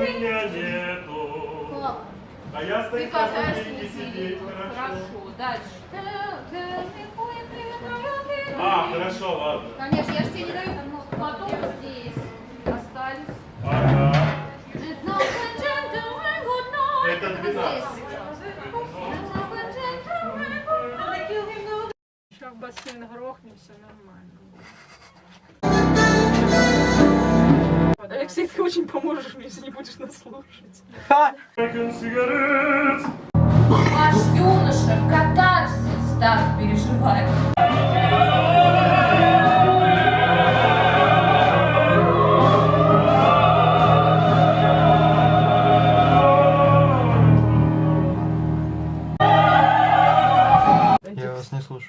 Меня нету. Клава. А я Ты стою посредине не сидеть. Хорошо. Хорошо, дальше. А, хорошо, ладно. Конечно, я же тебе не даю. Потом здесь остались. Ага. Это Это 12. Сейчас в бассейн грохнемся, нормально. Ты очень поможешь мне, если не будешь нас слушать. Наш юноша катарсис так переживает. Я вас не слушаю.